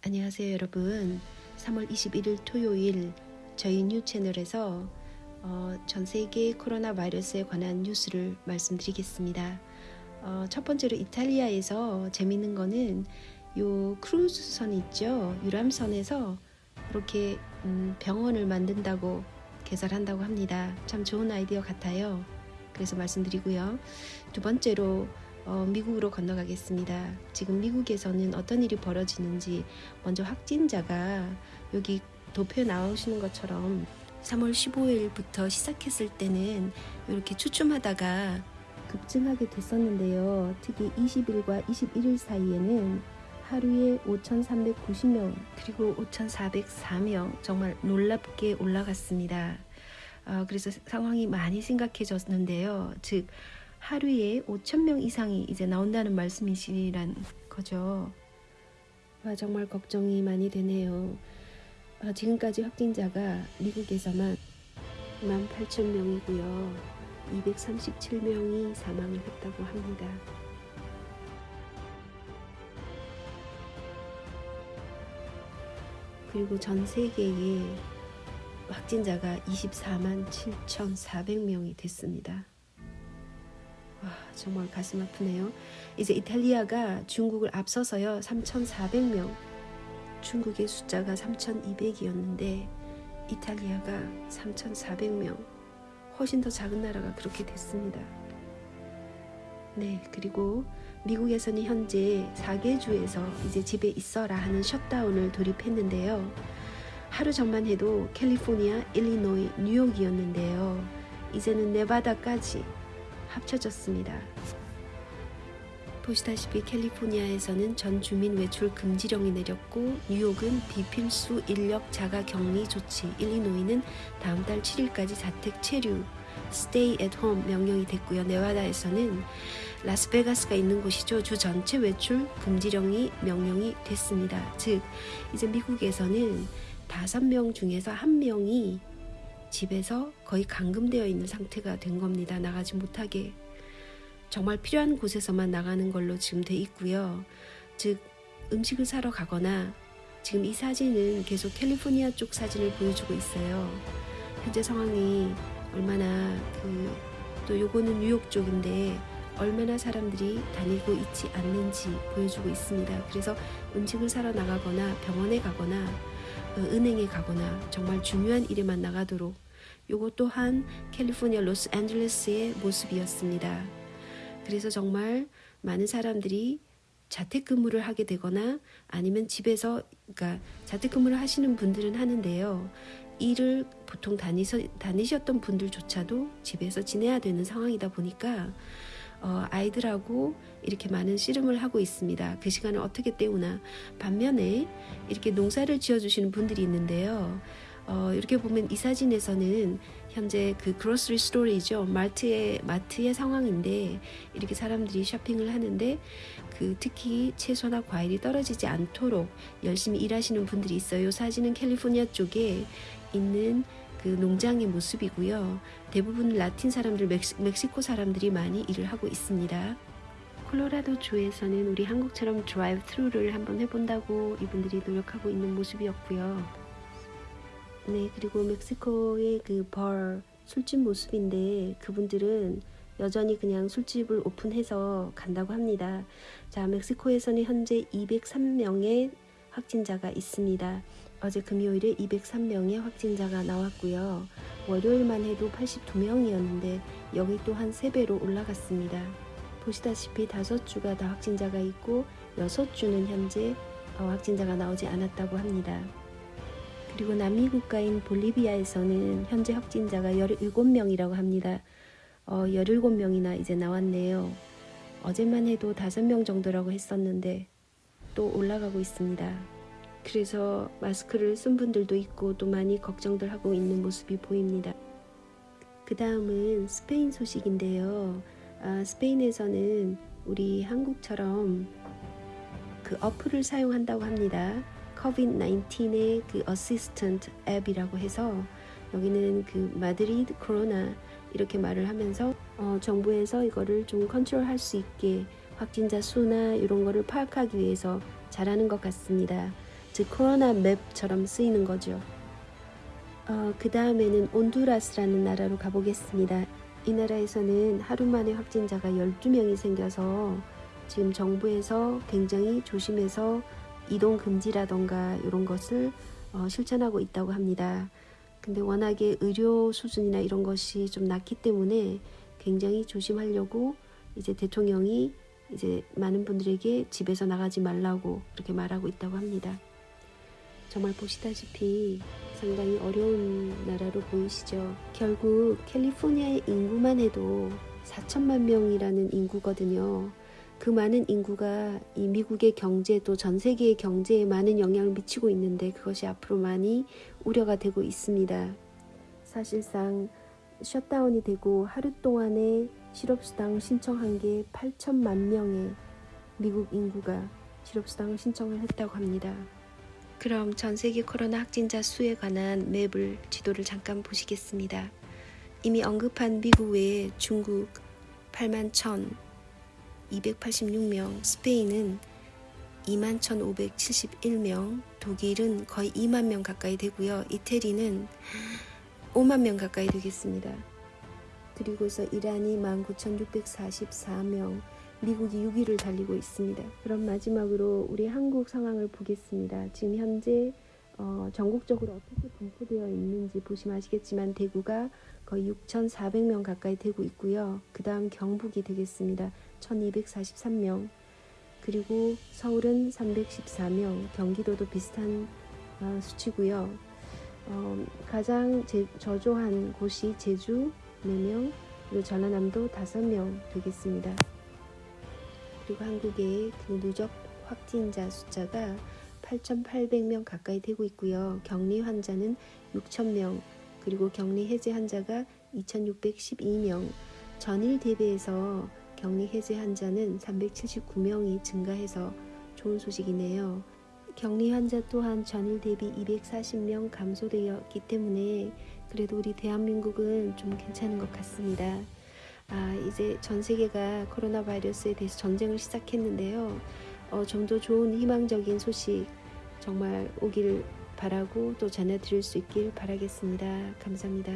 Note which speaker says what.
Speaker 1: 안녕하세요 여러분. 3월 21일 토요일 저희 뉴 채널에서 어, 전 세계 코로나 바이러스에 관한 뉴스를 말씀드리겠습니다. 어, 첫 번째로 이탈리아에서 재밌는 거는 요 크루즈선 있죠? 유람선에서 이렇게 음, 병원을 만든다고 개설한다고 합니다. 참 좋은 아이디어 같아요. 그래서 말씀드리고요. 두 번째로 어, 미국으로 건너가겠습니다. 지금 미국에서는 어떤 일이 벌어지는지 먼저 확진자가 여기 도표에 나오시는 것처럼 3월 15일부터 시작했을 때는 이렇게 추춤하다가 급증하게 됐었는데요. 특히 20일과 21일 사이에는 하루에 5,390명 그리고 5,404명 정말 놀랍게 올라갔습니다. 어, 그래서 상황이 많이 심각해졌는데요. 즉 하루에 5천명 이상이 이제 나온다는 말씀이시란 거죠. 와, 정말 걱정이 많이 되네요. 아, 지금까지 확진자가 미국에서만 18,000명이고요. 237명이 사망을 했다고 합니다. 그리고 전 세계에 확진자가 24만 7,400명이 됐습니다. 와, 정말 가슴 아프네요. 이제 이탈리아가 중국을 앞서서요. 3,400명. 중국의 숫자가 3,200이었는데 이탈리아가 3,400명. 훨씬 더 작은 나라가 그렇게 됐습니다. 네, 그리고 미국에서는 현재 4개 주에서 이제 집에 있어라 하는 셧다운을 돌입했는데요. 하루 전만 해도 캘리포니아, 일리노이, 뉴욕이었는데요. 이제는 네바다까지 합쳐졌습니다. 보시다시피 캘리포니아에서는 전 주민 외출 금지령이 내렸고 뉴욕은 비필수 인력 자가 격리 조치, 일리노이는 다음 달 7일까지 자택 체류, stay at home 명령이 됐고요. 네바다에서는 라스베가스가 있는 곳이죠. 주 전체 외출 금지령이 명령이 됐습니다. 즉 이제 미국에서는 다섯 명 중에서 한 명이 집에서 거의 감금되어 있는 상태가 된 겁니다. 나가지 못하게. 정말 필요한 곳에서만 나가는 걸로 지금 돼 있고요. 즉 음식을 사러 가거나 지금 이 사진은 계속 캘리포니아 쪽 사진을 보여주고 있어요. 현재 상황이 얼마나 그 또 요거는 뉴욕 쪽인데 얼마나 사람들이 다니고 있지 않는지 보여주고 있습니다. 그래서 음식을 사러 나가거나 병원에 가거나 어, 은행에 가거나 정말 중요한 일에만 나가도록 요것 또한 캘리포니아 로스앤젤레스의 모습이었습니다. 그래서 정말 많은 사람들이 자택근무를 하게 되거나 아니면 집에서 그러니까 자택근무를 하시는 분들은 하는데요. 일을 보통 다니서, 다니셨던 분들조차도 집에서 지내야 되는 상황이다 보니까 어, 아이들하고 이렇게 많은 씨름을 하고 있습니다. 그 시간을 어떻게 때우나 반면에 이렇게 농사를 지어주시는 분들이 있는데요. 어, 이렇게 보면 이 사진에서는 현재 그 그로스리 스토리죠 마트의 마트의 상황인데 이렇게 사람들이 쇼핑을 하는데 그 특히 채소나 과일이 떨어지지 않도록 열심히 일하시는 분들이 있어요. 사진은 캘리포니아 쪽에 있는 그 농장의 모습이고요. 대부분 라틴 사람들, 멕시, 코 사람들이 많이 일을 하고 있습니다. 콜로라도 주에서는 우리 한국처럼 drive-through를 한번 해본다고 이분들이 노력하고 있는 모습이었고요. 네, 그리고 멕시코의 그 바 술집 모습인데 그분들은 여전히 그냥 술집을 오픈해서 간다고 합니다. 자, 멕시코에서는 현재 203명의 확진자가 있습니다. 어제 금요일에 203명의 확진자가 나왔고요. 월요일만 해도 82명이었는데 여기 또한 3배로 올라갔습니다. 보시다시피 5주가 다 확진자가 있고 6주는 현재 어, 확진자가 나오지 않았다고 합니다. 그리고 남미 국가인 볼리비아에서는 현재 확진자가 17명이라고 합니다. 어, 17명이나 이제 나왔네요. 어제만 해도 5명 정도라고 했었는데 또 올라가고 있습니다. 그래서 마스크를 쓴 분들도 있고 또 많이 걱정들 하고 있는 모습이 보입니다. 그 다음은 스페인 소식인데요. 아, 스페인에서는 우리 한국처럼 그 어플을 사용한다고 합니다. COVID-19의 그 assistant 앱이라고 해서 여기는 그 마드리드 코로나 이렇게 말을 하면서 어, 정부에서 이거를 좀 컨트롤할 수 있게 확진자 수나 이런 거를 파악하기 위해서 잘하는 것 같습니다. 즉 코로나 맵처럼 쓰이는 거죠. 어, 그 다음에는 온두라스라는 나라로 가보겠습니다. 이 나라에서는 하루 만에 확진자가 12명이 생겨서 지금 정부에서 굉장히 조심해서 이동 금지라던가 이런 것을 어, 실천하고 있다고 합니다. 근데 워낙에 의료 수준이나 이런 것이 좀 낮기 때문에 굉장히 조심하려고 이제 대통령이 이제 많은 분들에게 집에서 나가지 말라고 그렇게 말하고 있다고 합니다. 정말 보시다시피 상당히 어려운 나라로 보이시죠. 결국 캘리포니아의 인구만 해도 4천만 명이라는 인구거든요. 그 많은 인구가 이 미국의 경제 또 전 세계의 경제에 많은 영향을 미치고 있는데 그것이 앞으로 많이 우려가 되고 있습니다. 사실상 셧다운이 되고 하루 동안에 실업수당 신청한 게 8천만 명의 미국 인구가 실업수당을 신청을 했다고 합니다. 그럼 전 세계 코로나 확진자 수에 관한 맵을 지도를 잠깐 보시겠습니다. 이미 언급한 미국 외에 중국 8만 1 286명, 스페인은 2만 1,571명, 독일은 거의 2만 명 가까이 되고요. 이태리는 5만 명 가까이 되겠습니다. 그리고서 이란이 19,644명, 미국이 6위를 달리고 있습니다. 그럼 마지막으로 우리 한국 상황을 보겠습니다. 지금 현재 어, 전국적으로 어떻게 분포되어 있는지 보시면 아시겠지만 대구가 거의 6,400명 가까이 되고 있고요. 그 다음 경북이 되겠습니다. 1,243명. 그리고 서울은 314명, 경기도도 비슷한 어, 수치고요. 어, 가장 제, 저조한 곳이 제주 4명, 그리고 전라남도 5명 되겠습니다. 그리고 한국의 그 누적 확진자 숫자가 8,800명 가까이 되고 있고요. 격리 환자는 6,000명, 그리고 격리 해제 환자가 2,612명, 전일 대비해서 격리 해제 환자는 379명이 증가해서 좋은 소식이네요. 격리 환자 또한 전일 대비 240명 감소되었기 때문에 그래도 우리 대한민국은 좀 괜찮은 것 같습니다. 아, 이제 전 세계가 코로나 바이러스에 대해서 전쟁을 시작했는데요. 어, 좀 더 좋은 희망적인 소식 정말 오기를 바라고 또 전해드릴 수 있길 바라겠습니다. 감사합니다.